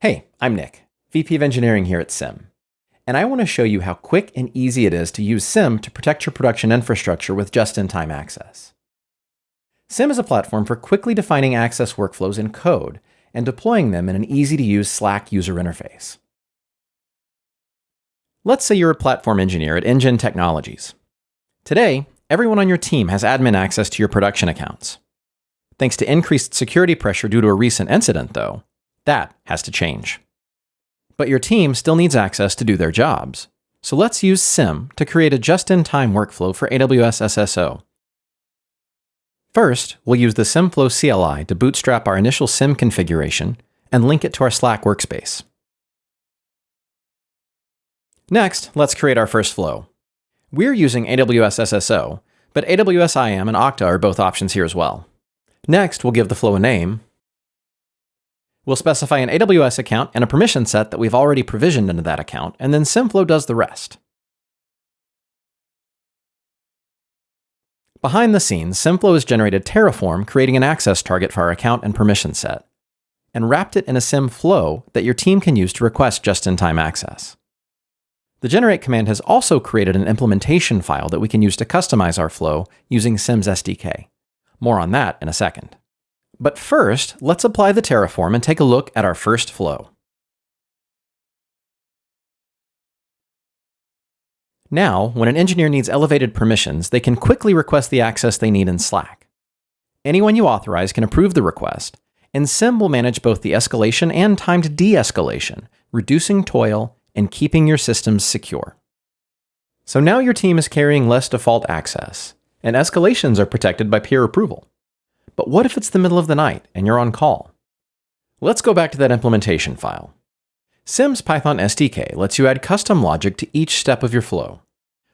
Hey, I'm Nick, VP of Engineering here at Sym. And I want to show you how quick and easy it is to use Sym to protect your production infrastructure with just-in-time access. Sym is a platform for quickly defining access workflows in code and deploying them in an easy-to-use Slack user interface. Let's say you're a platform engineer at InGen Technologies. Today, everyone on your team has admin access to your production accounts. Thanks to increased security pressure due to a recent incident, though, that has to change. But your team still needs access to do their jobs. So let's use Sym to create a just-in-time workflow for AWS SSO. First, we'll use the symflow CLI to bootstrap our initial Sym configuration and link it to our Slack workspace. Next, let's create our first flow. We're using AWS SSO, but AWS IAM and Okta are both options here as well. Next, we'll give the flow a name, We'll specify an AWS account and a permission set that we've already provisioned into that account, and then symflow does the rest. Behind the scenes, symflow has generated Terraform, creating an access target for our account and permission set, and wrapped it in a symflow that your team can use to request just-in-time access. The generate command has also created an implementation file that we can use to customize our flow using Sym's SDK. More on that in a second. But first, let's apply the Terraform and take a look at our first flow. Now, when an engineer needs elevated permissions, they can quickly request the access they need in Slack. Anyone you authorize can approve the request, and Sym will manage both the escalation and timed de-escalation, reducing toil and keeping your systems secure. So now your team is carrying less default access, and escalations are protected by peer approval. But what if it's the middle of the night and you're on call? Let's go back to that implementation file. Sym's Python SDK lets you add custom logic to each step of your flow.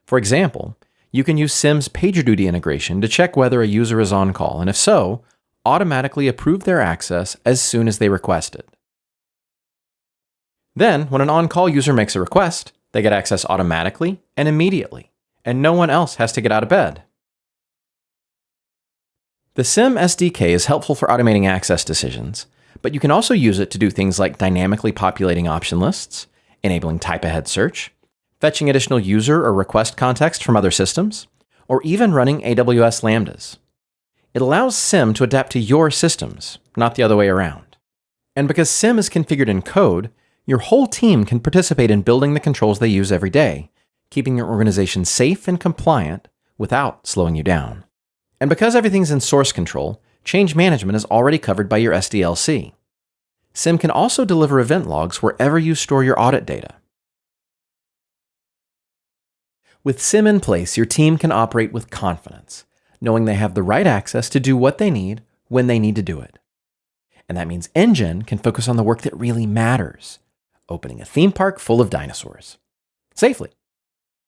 For example, you can use Sym's PagerDuty integration to check whether a user is on call, and if so, automatically approve their access as soon as they request it. Then, when an on-call user makes a request, they get access automatically and immediately, and no one else has to get out of bed. The Sym SDK is helpful for automating access decisions, but you can also use it to do things like dynamically populating option lists, enabling type-ahead search, fetching additional user or request context from other systems, or even running AWS Lambdas. It allows Sym to adapt to your systems, not the other way around. And because Sym is configured in code, your whole team can participate in building the controls they use every day, keeping your organization safe and compliant without slowing you down. And because everything's in source control, change management is already covered by your SDLC. Sym can also deliver event logs wherever you store your audit data. With Sym in place, your team can operate with confidence, knowing they have the right access to do what they need when they need to do it. And that means InGen can focus on the work that really matters, opening a theme park full of dinosaurs. Safely.